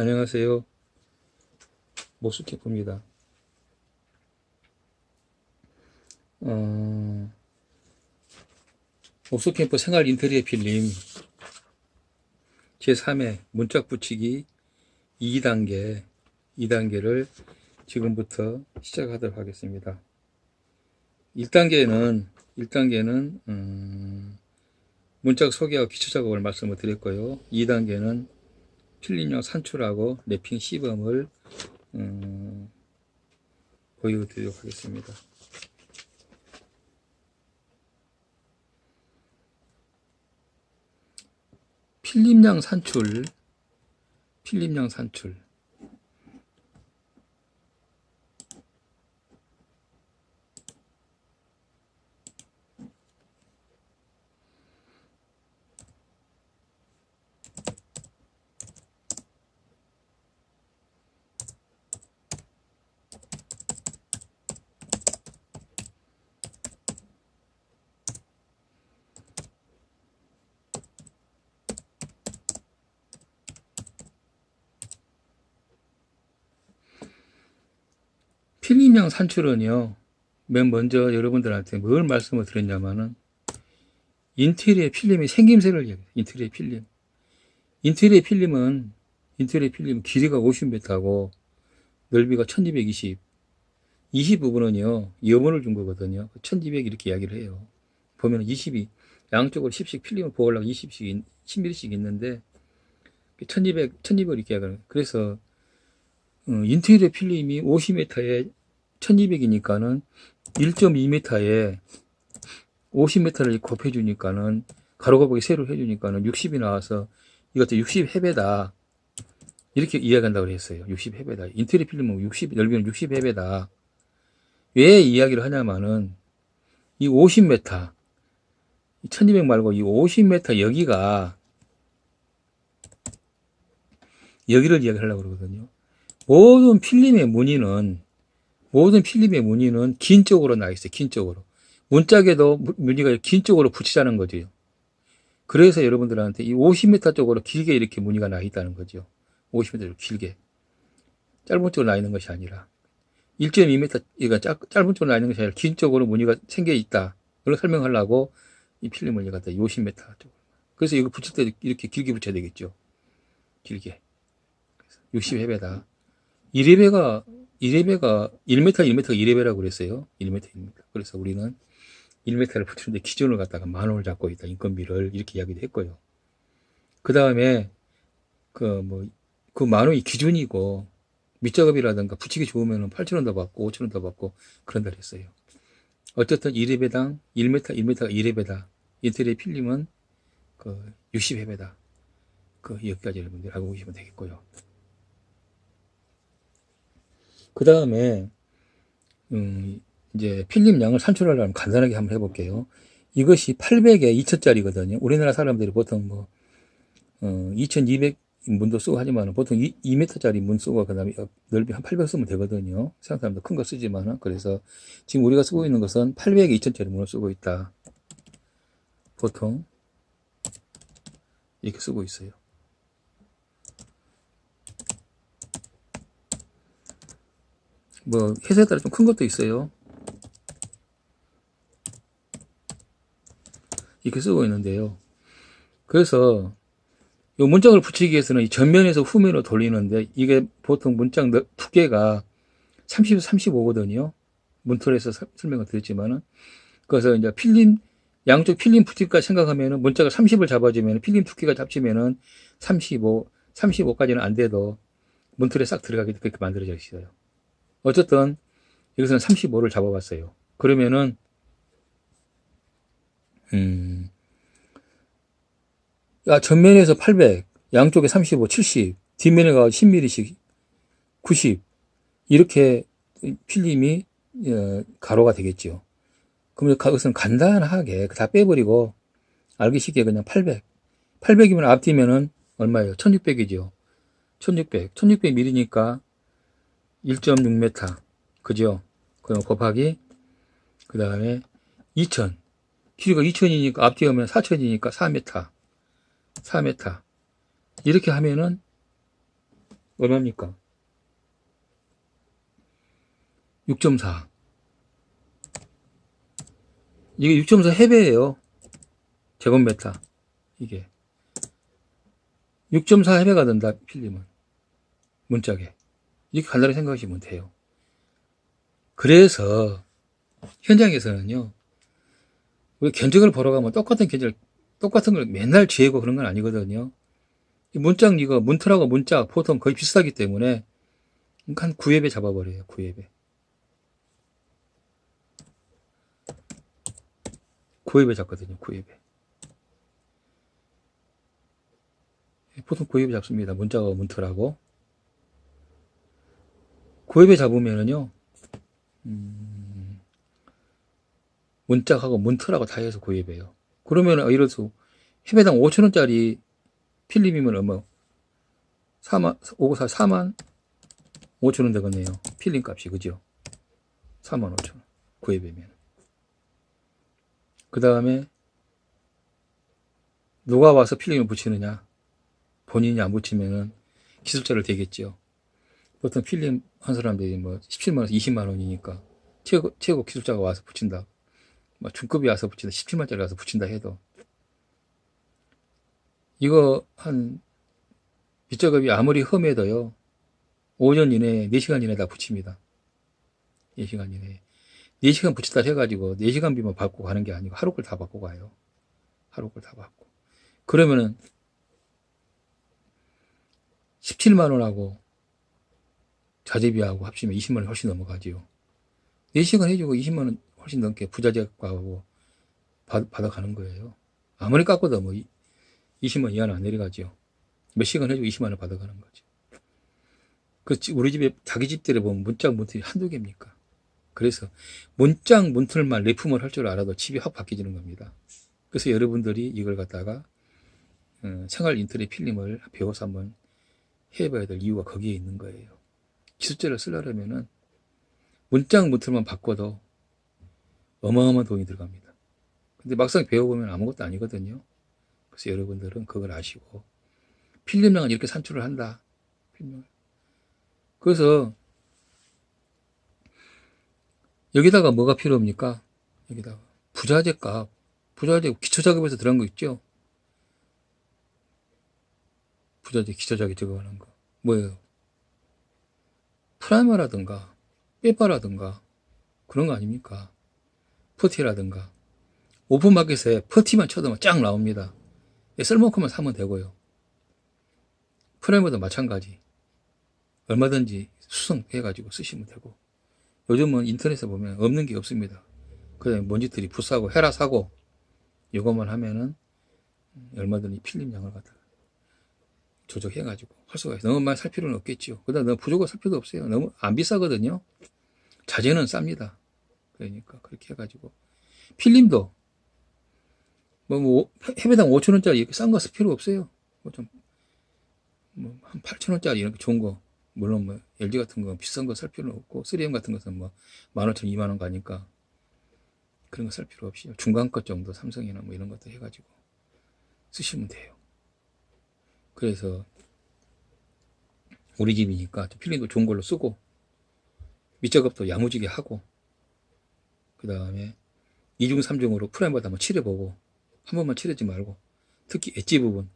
안녕하세요. 모스캠프입니다. 어, 모스캠프 생활 인테리어 필름 제3회 문짝 붙이기 2단계 2단계를 지금부터 시작하도록 하겠습니다. 1단계는 1단계는 음, 문짝 소개하고 기초 작업을 말씀을 드렸고요. 2단계는 필름용 산출하고 랩핑 시범을 음, 보여드리도록 하겠습니다. 필름량 산출 필름량 산출 필름량 산출은요, 맨 먼저 여러분들한테 뭘 말씀을 드렸냐면은, 인테리어 필름의 생김새를 얘기해요. 인테리어 필름. 인테리어 필름은, 인테리어 필름 길이가 50m고, 넓이가 1220. 20 부분은요, 염원을 준 거거든요. 1200 이렇게 이야기를 해요. 보면 20이, 양쪽으로 10씩 필름을 보호하려고 20씩, 10mm씩 있는데, 1200, 1200 이렇게 이야기하는 그래서, 어, 인테리어 필름이 50m에 1200이니까는 1.2m에 50m를 곱해주니까는 가로가 보기 세로 해주니까는 60이 나와서 이것도 60회배다. 이렇게 이야기한다고 했어요. 60회배다. 인테리어 필름은 60, 넓이는 60회배다. 왜 이야기를 하냐면은 이 50m, 1200 말고 이 50m 여기가 여기를 이야기하려고 그러거든요. 모든 필름의 무늬는 모든 필름의 무늬는 긴 쪽으로 나 있어요. 긴 쪽으로. 문짝에도 무늬가 긴 쪽으로 붙이자는 거죠. 그래서 여러분들한테 이 50m 쪽으로 길게 이렇게 무늬가 나 있다는 거죠. 50m 길게. 짧은 쪽으로 나 있는 것이 아니라 1.2m, 이가 짧은 쪽으로 나 있는 것이 아니라 긴 쪽으로 무늬가 생겨 있다. 그걸 설명하려고 이 필름을 갖다 50m 쪽으로. 그래서 이거 붙일 때 이렇게 길게 붙여야 되겠죠. 길게. 60회배다. 1회배가 1레배가 1m, 1m가 1레배라고 그랬어요. 1m, 1m. 그래서 우리는 1m를 붙이는데 기준을 갖다가 만 원을 잡고 있다. 인건비를 이렇게 이야기도 했고요. 그 다음에 그 뭐 그 만 원이 기준이고 밑작업이라든가 붙이기 좋으면 8천 원더 받고 5천 원더 받고 그런다 그랬어요. 어쨌든 1레배당 1m, 1m가 1레배다. 인테리어 필름은 그 60회배다. 그 여기까지 여러분들 알고 계시면 되겠고요. 그 다음에 음, 이제 필름량을 산출하려면 간단하게 한번 해볼게요. 이것이 800에 2000짜리거든요. 우리나라 사람들이 보통 뭐 어, 2200 문도 쓰고 하지만 보통 2, 2m짜리 문 쓰고 그 다음에 넓이 한 800 쓰면 되거든요. 사람들 큰거 쓰지만 그래서 지금 우리가 쓰고 있는 것은 800에 2000짜리 문을 쓰고 있다. 보통 이렇게 쓰고 있어요. 뭐 회사에 따라 좀 큰 것도 있어요. 이렇게 쓰고 있는데요. 그래서 이 문짝을 붙이기 위해서는 이 전면에서 후면으로 돌리는데 이게 보통 문짝 두께가 30, 35거든요. 문틀에서 설명을 드렸지만은 그래서 이제 필름 양쪽 필름 붙일까 생각하면은 문짝을 30을 잡아주면 필름 두께가 잡히면은 35, 35까지는 안 돼도 문틀에 싹 들어가게 그렇게 만들어져 있어요. 어쨌든 여기서는 35를 잡아봤어요. 그러면은 음, 야, 전면에서 800, 양쪽에 35, 70, 뒷면에 가 10mm씩 90 이렇게 필름이 어, 가로가 되겠죠. 그러면 그것은 간단하게 다 빼버리고 알기 쉽게 그냥 800. 800이면 앞뒤면은 얼마예요? 1600이죠. 1600. 1600mm니까 1.6m. 그죠? 그럼 곱하기, 그 다음에 2000. 길이가 2000이니까 앞뒤 하면 4000이니까 4m. 4m. 이렇게 하면은 얼마입니까? 6.4. 이게 6.4 해배예요. 제곱메타. 이게. 6.4 해배가 된다, 필름은. 문짝에. 이렇게 간단히 생각하시면 돼요. 그래서, 현장에서는요, 우리 견적을 보러 가면 똑같은 견적, 똑같은 걸 맨날 지고 그런 건 아니거든요. 이 문짝 이거, 문틀하고 문짝 보통 거의 비슷하기 때문에, 한 9회배 잡아버려요, 9회배. 9회배 잡거든요, 9회배. 보통 9회배 잡습니다. 문짝하고 문틀하고. 9회배 잡으면은요, 음, 문짝하고 문틀하고 다 해서 9회배요. 그러면은, 들어서, 회배당 5천원짜리 필름이면 얼마? 4만, 594, 4만 5천원 되겠네요. 필름 값이, 그죠? 4만 5천원. 9회배면. 그 다음에, 누가 와서 필름을 붙이느냐? 본인이 안 붙이면은 기술자를 대겠죠. 보통 필름 한 사람들이 뭐 17만원에서 20만원이니까 최고, 최고 기술자가 와서 붙인다. 뭐 중급이 와서 붙인다. 17만짜리 와서 붙인다 해도 이거 한 밑작업이 아무리 험해도요. 5년 이내에 4시간 이내에 다 붙입니다. 4시간 이내에. 4시간 붙였다 해가지고 4시간 비만 받고 가는 게 아니고 하루 걸 다 받고 가요. 하루 걸 다 받고. 그러면은 17만원하고 자재비하고 합치면 20만원 훨씬 넘어가지요. 4시간 해주고 20만원 훨씬 넘게 부자재하고 받아가는 거예요. 아무리 깎아도 뭐 20만 이하는 안 내려가지요. 몇 시간 해주고 20만원 받아가는 거죠. 그 우리 집에 자기 집들에 보면 문짝 문틀이 한두 개입니까? 그래서 문짝 문틀만 레품을 할 줄 알아도 집이 확 바뀌지는 겁니다. 그래서 여러분들이 이걸 갖다가 어, 생활 인터넷 필름을 배워서 한번 해봐야 될 이유가 거기에 있는 거예요. 기술자를 쓰려면은 문짝 문틀만 바꿔도 어마어마한 돈이 들어갑니다. 근데 막상 배워보면 아무것도 아니거든요. 그래서 여러분들은 그걸 아시고 필름량은 이렇게 산출을 한다. 필름을. 그래서 여기다가 뭐가 필요합니까? 여기다가 부자재 값, 부자재 기초 작업에서 들어간 거 있죠? 부자재 기초 작업 들어가는 거 뭐예요? 프라이머라든가 빼빠라든가 그런 거 아닙니까? 퍼티라든가 오픈마켓에 퍼티만 쳐도 쫙 나옵니다. 쓸만큼만 사면 되고요. 프라이머도 마찬가지. 얼마든지 수성해가지고 쓰시면 되고. 요즘은 인터넷에 보면 없는 게 없습니다. 그냥 먼지들이 부사고 헤라 사고 이것만 하면은 얼마든지 필름량을 갖다가 조정해가지고 있어요. 너무 많이 살 필요는 없겠지요. 그다음 너무 부족하게 살 필요도 없어요. 너무 안 비싸거든요. 자재는 쌉니다. 그러니까 그렇게 해가지고 필름도 뭐, 뭐 해배당 5천 원짜리 이렇게 싼거 쓸 필요 없어요. 뭐 좀 뭐한 8천 원짜리 이렇게 좋은 거 물론 뭐 LG 같은 거 비싼 거 살 필요는 없고 3M 같은 것은 뭐 15,000, 2만 원 가니까 그런 거 살 필요 없이 중간급 정도 삼성이나 뭐 이런 것도 해가지고 쓰시면 돼요. 그래서 우리 집이니까 필름도 좋은 걸로 쓰고 밑작업도 야무지게 하고 그 다음에 2중 3중으로 프라이머도 한번 칠해보고 한 번만 칠하지 말고 특히 엣지 부분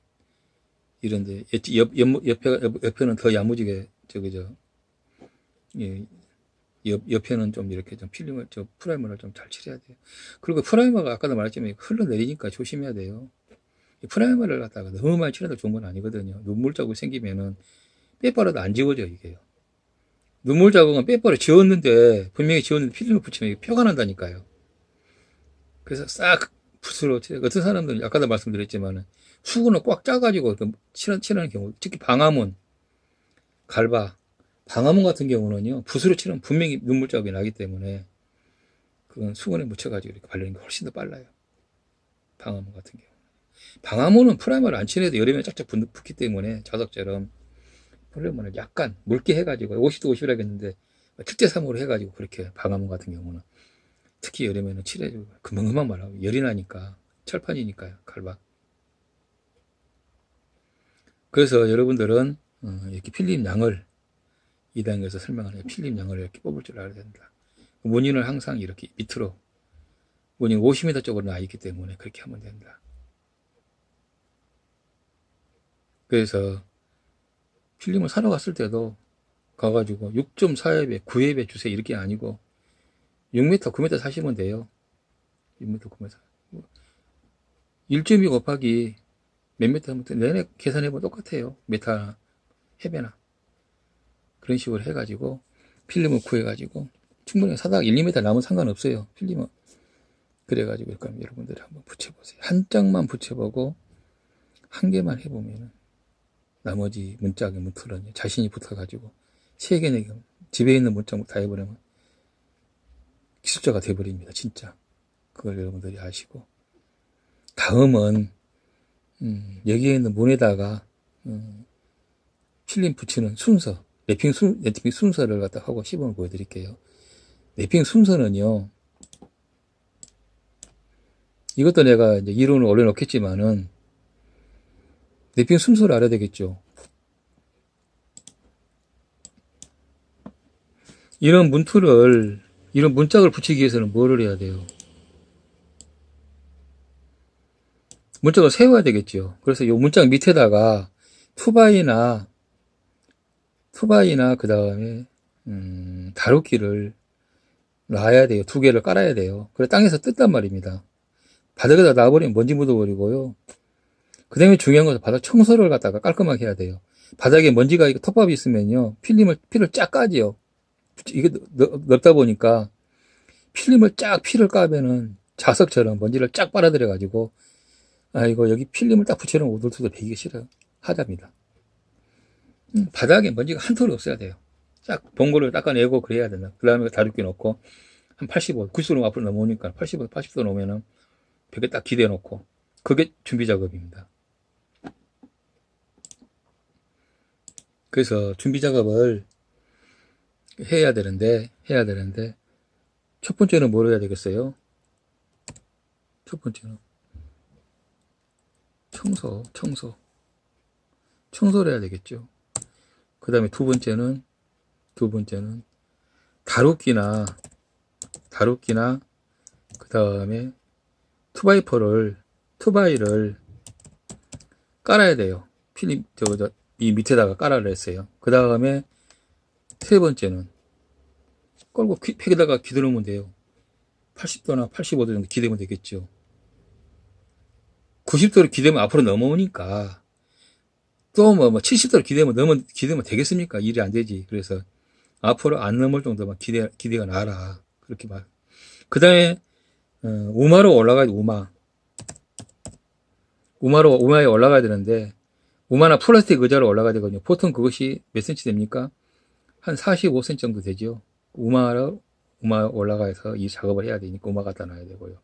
이런데 엣지 옆, 옆, 옆에, 옆에는 더 야무지게 저기 저 예, 옆, 옆에는 좀 이렇게 좀 필름을 저 프라이머를 좀 잘 칠해야 돼요. 그리고 프라이머가 아까도 말했지만 흘러내리니까 조심해야 돼요. 프라이머를 갖다가 너무 많이 칠해도 좋은 건 아니거든요. 눈물 자국 생기면은 빼빠라도 안 지워져 이게요. 눈물 자국은 빼빠를 지웠는데 분명히 지웠는데 필름을 붙이면 표가 난다니까요. 그래서 싹 붓으로 어떤 사람들은 아까도 말씀드렸지만은 수건을 꽉 짜가지고 칠하, 칠하는 경우 특히 방화문 갈바 방화문 같은 경우는요 붓으로 칠하면 분명히 눈물 자국이 나기 때문에 그건 수건에 묻혀가지고 이렇게 바르는 게 훨씬 더 빨라요. 방화문 같은 경우. 방화문은 프라이머를 안 칠해도 여름에 쫙쫙 붙기 때문에 자석처럼 프라이머를 약간 묽게 해가지고 50도 50이라 했는데 특제 3으로 해가지고 그렇게 방화문 같은 경우는 특히 여름에는 칠해주고 금방 금방 마르고 열이 나니까 철판이니까요 칼바 그래서 여러분들은 어, 이렇게 필름 양을 2단계에서 설명하는 필름 양을 이렇게 뽑을 줄 알아야 된다. 무늬는 항상 이렇게 밑으로 무늬 50m 쪽으로 나 있기 때문에 그렇게 하면 된다. 그래서 필름을 사러 갔을 때도 가가지고 6.4엽에 9엽에 주세요 이렇게 아니고 6m, 9m 사시면 돼요. 6m, 9m. 1.2 곱하기 몇 미터 하면 내내 계산해보면 똑같아요. 메타 해배나. 그런 식으로 해가지고 필름을 구해가지고 충분히 사다가 1, 2m 남은 상관없어요. 필름은. 그래가지고 그럼 여러분들이 한번 붙여보세요. 한 장만 붙여보고 한 개만 해보면은 나머지 문짝의 문틀은 자신이 붙어가지고 세 개, 네 개, 집에 있는 문짝 다 해버리면 기술자가 돼버립니다. 진짜. 그걸 여러분들이 아시고. 다음은, 음, 여기에 있는 문에다가, 음, 필름 붙이는 순서, 랩핑 순, 랩핑 순서를 갖다 하고 시범을 보여드릴게요. 랩핑 순서는요, 이것도 내가 이제 이론을 올려놓겠지만은, 랩핑 순서를 알아야 되겠죠. 이런 문틀을 이런 문짝을 붙이기 위해서는 뭐를 해야 돼요? 문짝을 세워야 되겠죠. 그래서 이 문짝 밑에다가 투바이나 투바이나 그 다음에 음, 다루기를 놔야 돼요. 두 개를 깔아야 돼요. 그래 땅에서 뜯단 말입니다. 바닥에다 놔버리면 먼지 묻어버리고요. 그 다음에 중요한 것은 바닥 청소를 갖다가 깔끔하게 해야 돼요. 바닥에 먼지가 톱밥이 있으면요. 필름을 피를 쫙 까지요. 이게 넓다 보니까 필름을 쫙 피를 까면은 자석처럼 먼지를 쫙 빨아들여 가지고 아 이거 여기 필름을 딱 붙여놓은 오돌토도 배기가 싫어요 하답니다 음, 바닥에 먼지가 한 톨이 없어야 돼요 쫙 봉고를 닦아내고 그래야 된다 그 다음에 다루기 놓고 한 85, 90도 앞으로 넘어오니까 85, 80도 놓으면은 벽에 딱 기대 놓고 그게 준비 작업입니다 그래서 준비 작업을 해야 되는데 해야 되는데 첫 번째는 뭘 해야 되겠어요? 첫 번째는 청소, 청소. 청소를 해야 되겠죠. 그 다음에 두 번째는 두 번째는 다루기나 다루기나 그 다음에 투바이퍼를 투바이를 깔아야 돼요. 필름 저거 이 밑에다가 깔아를 했어요. 그 다음에 세 번째는 끌고 팩에다가 기대놓으면 돼요. 80도나 85도 정도 기대면 되겠죠. 90도를 기대면 앞으로 넘어오니까 또 뭐, 뭐 70도를 기대면 넘어 기대면 되겠습니까? 일이 안 되지. 그래서 앞으로 안 넘을 정도만 기대 기대가 나라. 그렇게 말. 그다음에 어, 우마로 올라가야 돼. 우마. 우마로 우마에 올라가야 되는데 우마나 플라스틱 의자로 올라가야 되거든요. 보통 그것이 몇 센치 됩니까? 한 45cm 정도 되죠. 우마로 우마 올라가서 이 작업을 해야 되니까 우마 갖다 놔야 되고요.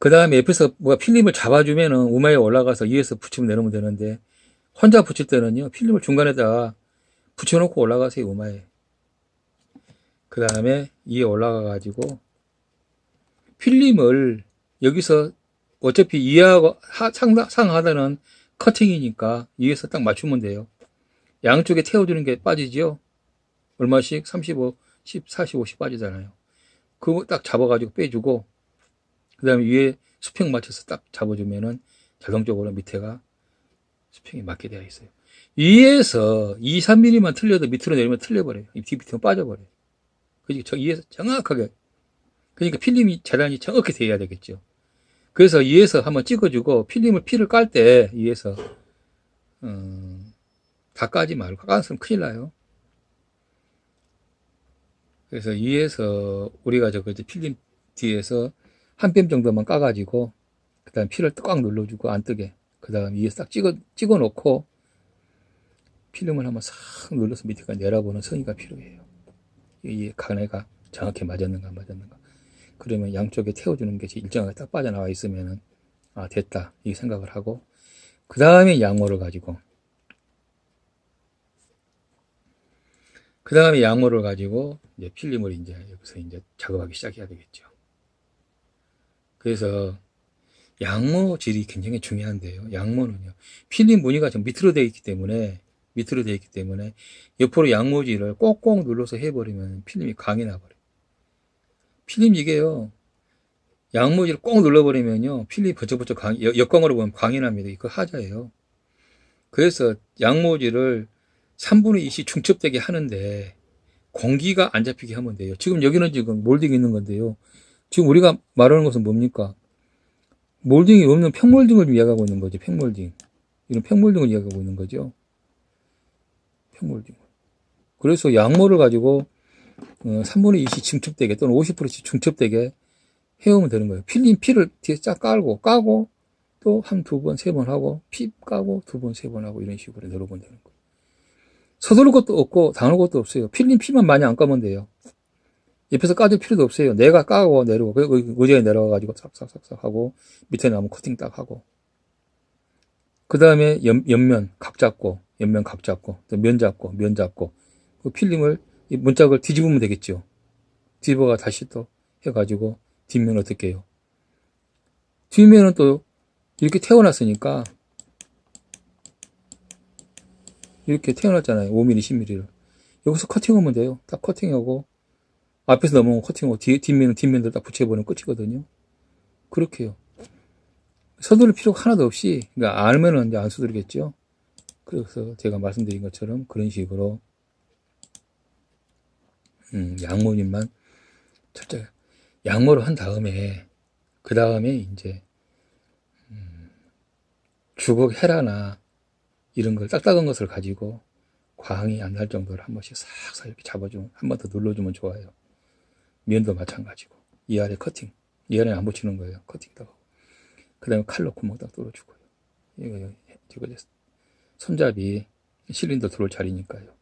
그 다음에 옆에서 뭐가 필름을 잡아주면은 우마에 올라가서 위에서 붙이면 내놓으면 되는데 혼자 붙일 때는요 필름을 중간에다 붙여놓고 올라가세요 우마에 그 다음에 위에 올라가 가지고 필름을 여기서 어차피 이하고 상하, 상하단은 커팅이니까 위에서 딱 맞추면 돼요 양쪽에 태워주는 게 빠지지요 얼마씩 35, 10, 40, 50 빠지잖아요 그거 딱 잡아가지고 빼주고 그 다음에 위에 수평 맞춰서 딱 잡아주면은 자동적으로 밑에가 수평이 맞게 되어 있어요. 위에서 2, 3mm만 틀려도 밑으로 내리면 틀려버려요. 뒤 밑으로 빠져버려요. 저 위에서 정확하게. 그러니까 필름이 재단이 정확히 돼야 되겠죠. 그래서 위에서 한번 찍어주고 필름을 피를 깔 때 위에서 음, 다 까지 말고 까으면 큰일 나요. 그래서 위에서 우리가 저거 필름 뒤에서 한뼘 정도만 까가지고 그 다음 피를 꽉 눌러주고 안 뜨게 그 다음 위에 싹 찍어 찍어 놓고 필름을 한번 싹 눌러서 밑에까지 내려보는 성의가 필요해요 이 간에가 정확히 맞았는가 맞았는가 그러면 양쪽에 태워주는 게 일정하게 딱 빠져나와 있으면은 아 됐다 이 생각을 하고 그 다음에 양모를 가지고 그 다음에 양모를 가지고 이제 필름을 이제 여기서 이제 작업하기 시작해야 되겠죠. 그래서 양모 질이 굉장히 중요한데요. 양모는요. 필름 무늬가 좀 밑으로 되어 있기 때문에 밑으로 되어 있기 때문에 옆으로 양모질을 꼭꼭 눌러서 해버리면 필름이 강이 나버려요. 필름 이게요. 양모질을 꼭 눌러버리면요. 필름이 강, 역- 역광으로 보면 광이 납니다. 이거 하자예요. 그래서 양모질을 3분의 2씩 중첩되게 하는데 공기가 안 잡히게 하면 돼요. 지금 여기는 지금 몰딩이 있는 건데요. 지금 우리가 말하는 것은 뭡니까? 몰딩이 없는 평몰딩을 이야기하고 있는 거죠. 평몰딩. 이런 평몰딩을 이야기하고 있는 거죠. 평몰딩. 그래서 양모를 가지고 어, 3분의 2씩 중첩되게 또는 50%씩 중첩되게 해오면 되는 거예요. 필름 피를 뒤에 쫙 깔고 까고 또 한 두 번, 세 번 하고 피 까고 두 번, 세 번 하고 이런 식으로 내려보면 되는 거예요. 서두를 것도 없고 당할 것도 없어요. 필름 피만 많이 안 까면 돼요. 옆에서 까줄 필요도 없어요. 내가 까고 내려오고 그 의자에 내려와가지고 싹싹싹싹 하고 밑에 나면 커팅 딱 하고 그 다음에 옆면 각 잡고 옆면 각 잡고 또 면 잡고 면 잡고 그 필름을 이 문짝을 뒤집으면 되겠죠. 뒤집어가 다시 또 해가지고 뒷면 어떻게 해요? 뒷면은 또 이렇게 태워놨으니까 이렇게 태워놨잖아요. 5mm, 10mm를. 여기서 커팅하면 돼요. 딱 커팅하고 앞에서 넘어오면 커팅하고 뒤, 뒷면은 뒷면들 딱 붙여버리면 끝이거든요. 그렇게 해요. 서두를 필요가 하나도 없이 그러니까 알면은 이제 안 서두르겠죠. 그래서 제가 말씀드린 것처럼 그런 식으로 음, 양모님만 철저히 양모를 한 다음에 그 다음에 이제 음, 주걱 헤라나 이런 걸 딱딱한 것을 가지고 광이 안 날 정도로 한 번씩 싹싹 이렇게 잡아주면 한 번 더 눌러주면 좋아요. 면도 마찬가지고 이 아래 커팅 이 아래 안 붙이는 거예요. 커팅다가 그 다음에 칼로 구멍 딱 뚫어주고요. 이거 이거 손잡이 실린더 들어올 자리니까요.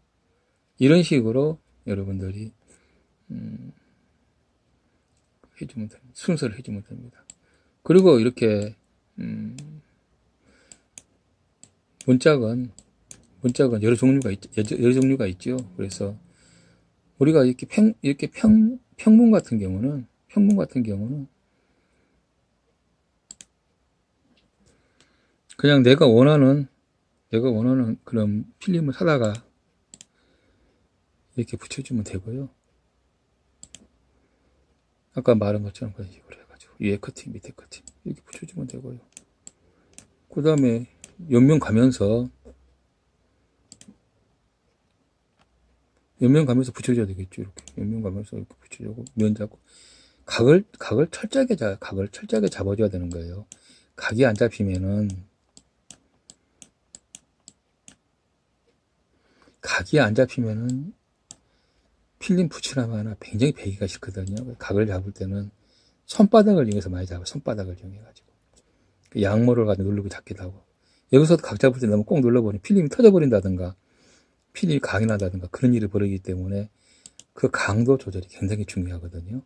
이런 식으로 여러분들이 음, 해주면 됩니다. 순서를 해주면 됩니다. 그리고 이렇게 음, 문짝은 문짝은 여러 종류가 있, 여러 종류가 있죠. 그래서 우리가 이렇게 평 이렇게 평 평문 같은 경우는 평문 같은 경우는 그냥 내가 원하는 내가 원하는 그런 필름을 사다가 이렇게 붙여주면 되고요. 아까 말한 것처럼 그런 식으로 해가지고 위에 커팅 밑에 커팅 이렇게 붙여주면 되고요. 그 다음에 옆면 가면서 옆면 가면서 붙여줘야 되겠죠. 이렇게 옆면 가면서 이렇게 붙여주고 면 잡고 각을 각을 철저하게 잡 각을 철저하게 잡아줘야 되는 거예요. 각이 안 잡히면은 각이 안 잡히면은 필름 붙이나마나 굉장히 배기가 싫거든요. 각을 잡을 때는 손바닥을 이용해서 많이 잡아요. 손바닥을 이용해가지고 그 양모를 가지고 누르고 잡기도 하고 여기서도 각 잡을 때 너무 꼭 눌러버리면 필름이 터져버린다든가 필름이 강이 나다든가 그런 일이 벌어지기 때문에 그 강도 조절이 굉장히 중요하거든요.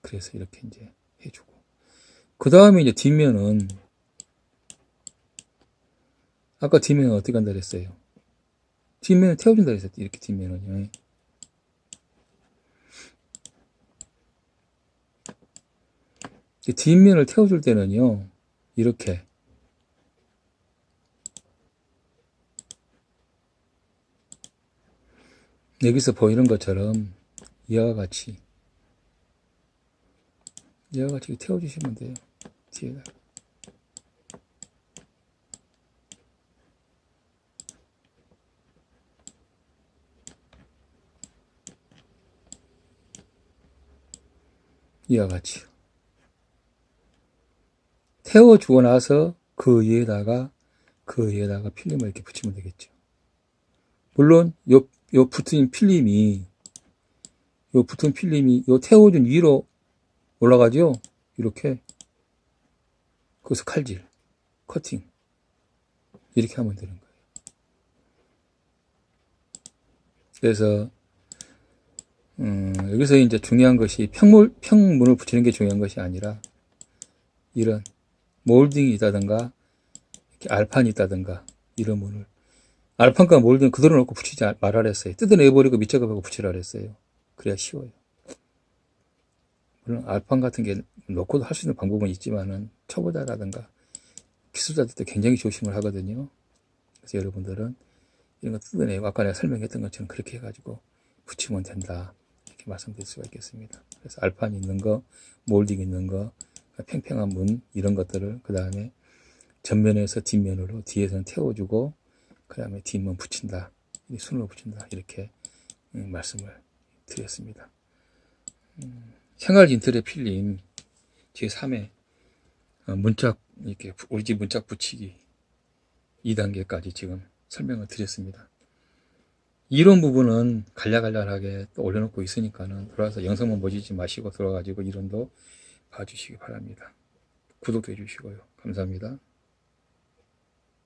그래서 이렇게 이제 해주고 그 다음에 이제 뒷면은 아까 뒷면은 어떻게 한다 그랬어요? 뒷면을 태워준다 그랬어요. 이렇게 뒷면은요. 뒷면을 태워줄 때는요, 이렇게. 여기서 보이는 것처럼 이와 같이 이와 같이 태워주시면 돼요. 뒤에다. 이와 같이요. 태워주고 나서 그 위에다가 그 위에다가 필름을 이렇게 붙이면 되겠죠. 물론 요, 요 붙은 필름이 요 붙은 필름이 요 태워준 위로 올라가죠. 이렇게 거기서 칼질, 커팅 이렇게 하면 되는 거예요. 그래서 음, 여기서 이제 중요한 것이 평물, 평문을 붙이는 게 중요한 것이 아니라 이런 몰딩이 있다든가 이렇게 알판이 있다든가 이런 문을 알판과 몰딩 그대로 놓고 붙이지 말아라 했어요. 뜯어내버리고 밑작업하고 붙이라 그랬어요. 그래야 쉬워요. 물론 알판 같은 게 놓고도 할 수 있는 방법은 있지만은 초보자라든가 기술자들도 굉장히 조심을 하거든요. 그래서 여러분들은 이런 거 뜯어내고 아까 내가 설명했던 것처럼 그렇게 해가지고 붙이면 된다. 이렇게 말씀드릴 수가 있겠습니다. 그래서 알판 있는 거, 몰딩 있는 거, 팽팽한 문 이런 것들을 그 다음에 전면에서 뒷면으로 뒤에서는 태워주고 그 다음에 뒷면 붙인다. 이 순으로 붙인다. 이렇게 음, 말씀을 드렸습니다. 음, 생활 인터넷 필름 제3회 어, 문짝 이렇게 부- 우리 집 문짝 붙이기 2단계까지 지금 설명을 드렸습니다. 이런 부분은 간략간략하게 또 올려놓고 있으니까는 들어와서 영상만 보시지 마시고 들어가지고 이론도 봐주시기 바랍니다. 구독도 해주시고요. 감사합니다.